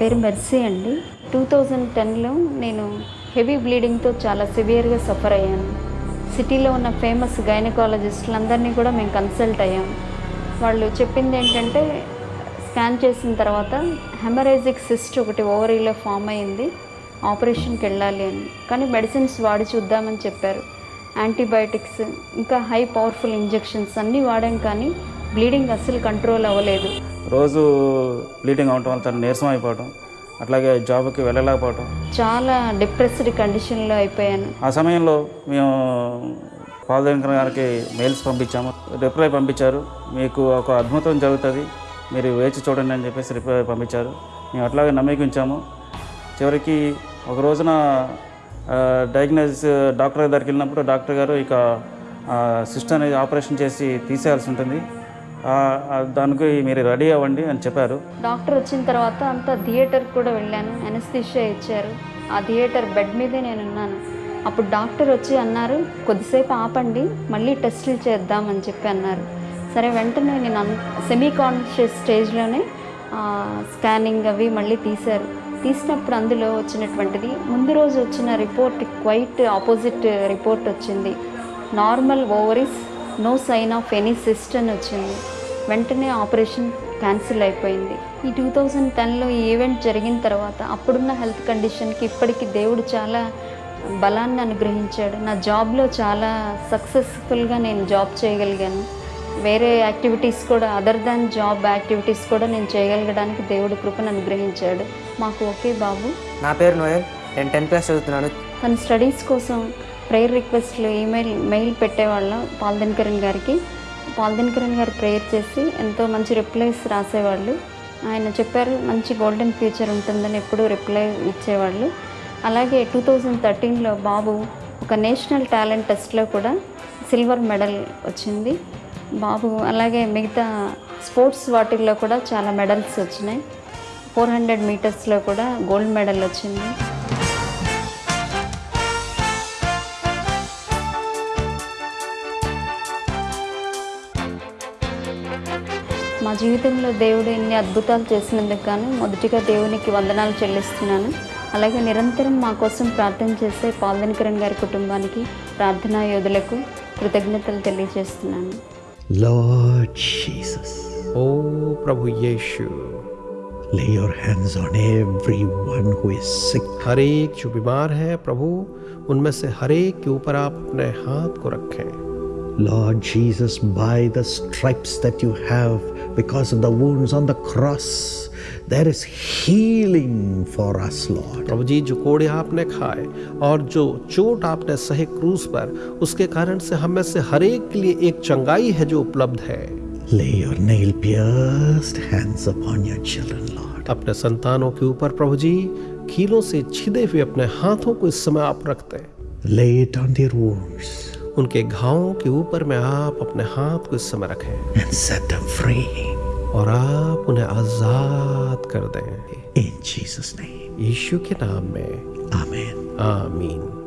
పేరు మెర్సీ అండి. Two thousand టెన్లో నేను హెవీ బ్లీడింగ్తో చాలా సివియర్గా సఫర్ అయ్యాను. సిటీలో ఉన్న ఫేమస్ గైనకాలజిస్టులందరినీ కూడా మేము కన్సల్ట్ అయ్యాం. వాళ్ళు చెప్పింది ఏంటంటే స్కాన్ చేసిన తర్వాత హెమరేజిక్ సిస్ట్ ఒకటి ఓవరీలో ఫామ్ అయింది ఆపరేషన్కి వెళ్ళాలి అని. కానీ మెడిసిన్స్ వాడి చూద్దామని చెప్పారు. యాంటీబయాటిక్స్ ఇంకా హై పవర్ఫుల్ ఇంజెక్షన్స్ అన్నీ వాడాం కానీ బ్లీడింగ్ అస్సలు కంట్రోల్ అవ్వలేదు. రోజు బ్లీడింగ్ అవటం వల్ల చాలా నీరసం అయిపోవటం అట్లాగే జాబ్కి వెళ్ళలేకపోవటం. చాలా డిప్రెస్డ్ కండిషన్లో అయిపోయాను. ఆ సమయంలో మేము పాలదేవకర్ గారికి మెయిల్స్ పంపించాము. రిప్లై పంపించారు. మీకు ఒక అద్భుతం జరుగుతుంది మీరు వేచి చూడండి అని చెప్పేసి రిప్లై పంపించారు. మేము అట్లాగే నమ్మకించాము. చివరికి ఒక రోజున డయాగ్నోసిస్ డాక్టర్ దగ్గరికి వెళ్ళినప్పుడు డాక్టర్ గారు ఇక అనేది ఆపరేషన్ చేసి తీసేయాల్సి ఉంటుంది. దానికి మీరు రెడీ అవ్వండి అని చెప్పారు. డాక్టర్ వచ్చిన తర్వాత అంతా థియేటర్ కూడా వెళ్ళాను. అనస్థిషియా ఇచ్చారు. ఆ థియేటర్ బెడ్ మీదే నేను ఉన్నాను అప్పుడు డాక్టర్ వచ్చి అన్నారు కొద్దిసేపు ఆపండి మళ్ళీ టెస్టులు చేద్దామని చెప్పి అన్నారు. సరే వెంటనే నేను సెమీ కాన్షియస్ స్టేజ్లోనే స్కానింగ్ అవి మళ్ళీ తీశారు. తీసినప్పుడు అందులో వచ్చినటువంటిది ముందు రోజు వచ్చిన రిపోర్ట్ క్వైట్ ఆపోజిట్ రిపోర్ట్ వచ్చింది. Normal ovaries no sign of any cyst అని వచ్చింది. వెంటనే ఆపరేషన్ క్యాన్సిల్ అయిపోయింది. ఈ టూ థౌజండ్ టెన్లో ఈ ఈవెంట్ జరిగిన తర్వాత అప్పుడున్న హెల్త్ కండిషన్కి ఇప్పటికి దేవుడు చాలా బలాన్ని అనుగ్రహించాడు. నా జాబ్లో చాలా సక్సెస్ఫుల్గా నేను జాబ్ చేయగలిగాను. వేరే యాక్టివిటీస్ కూడా అదర్ దాన్ జాబ్ యాక్టివిటీస్ కూడా నేను చేయగలగడానికి దేవుడు కృపను అనుగ్రహించాడు. మాకు ఒకే బాబు. నా పేరు నోయల్. నేను టెన్త్ క్లాస్ చదువుతున్నాను. తన స్టడీస్ కోసం ప్రేయర్ రిక్వెస్ట్లు ఈమెయిల్ మెయిల్ పెట్టేవాళ్ళం పాల్దినకరణ్ గారికి. పాల్దినకరణ్ గారు ప్రేయర్ చేసి ఎంతో మంచి రిప్లైస్ రాసేవాళ్ళు. ఆయన చెప్పారు మంచి గోల్డెన్ ఫ్యూచర్ ఉంటుందని ఎప్పుడూ రిప్లై ఇచ్చేవాళ్ళు. అలాగే టూ థౌజండ్ థర్టీన్లో బాబు ఒక నేషనల్ టాలెంట్ టెస్ట్లో కూడా సిల్వర్ మెడల్ వచ్చింది. బాబు అలాగే మిగతా స్పోర్ట్స్ వాటిల్లో కూడా చాలా మెడల్స్ వచ్చినాయి. ఫోర్ హండ్రెడ్ మీటర్స్లో కూడా గోల్డ్ మెడల్ వచ్చింది. మా జీవితంలో దేవుడు ఎన్ని అద్భుతాలు చేసినందుకు గాను మొదటిగా దేవునికి వందనాలు చెల్లిస్తున్నాను అలాగే నిరంతరం మా కోసం ప్రార్థన చేసే పాల్దనికరణ్ గారి కుటుంబానికి ప్రార్థనా యోధులకు కృతజ్ఞతలు తెలియజేస్తున్నాను Lord Jesus, O Prabhu Yeshu lay your hands on everyone who is sick. हर एक जो बीमार है प्रभु उनमें से हर एक के ऊपर आप अपने हाथ को रखें Lord Jesus, by the stripes that you have because of the wounds on the cross, there is healing for us, Lord. प्रभु जी जो कोड़े आपने खाए और जो चोट आपने सहे क्रूस पर उसके कारण से हम में से हर एक के लिए एक चंगाई है जो उपलब्ध है Lay your nail pierced hands upon your children, Lord. अपने संतानों के ऊपर प्रभु जी कीलों से छिदे हुए अपने हाथों को इस समय आप रखते हैं Lay it on their wounds उनके घावों के ऊपर में आप अपने हाथ को इस समय रखें। And set them free. और आप उन्हें आज़ाद कर दें। Jesus' name. यीशु के नाम में। आमीन आमीन।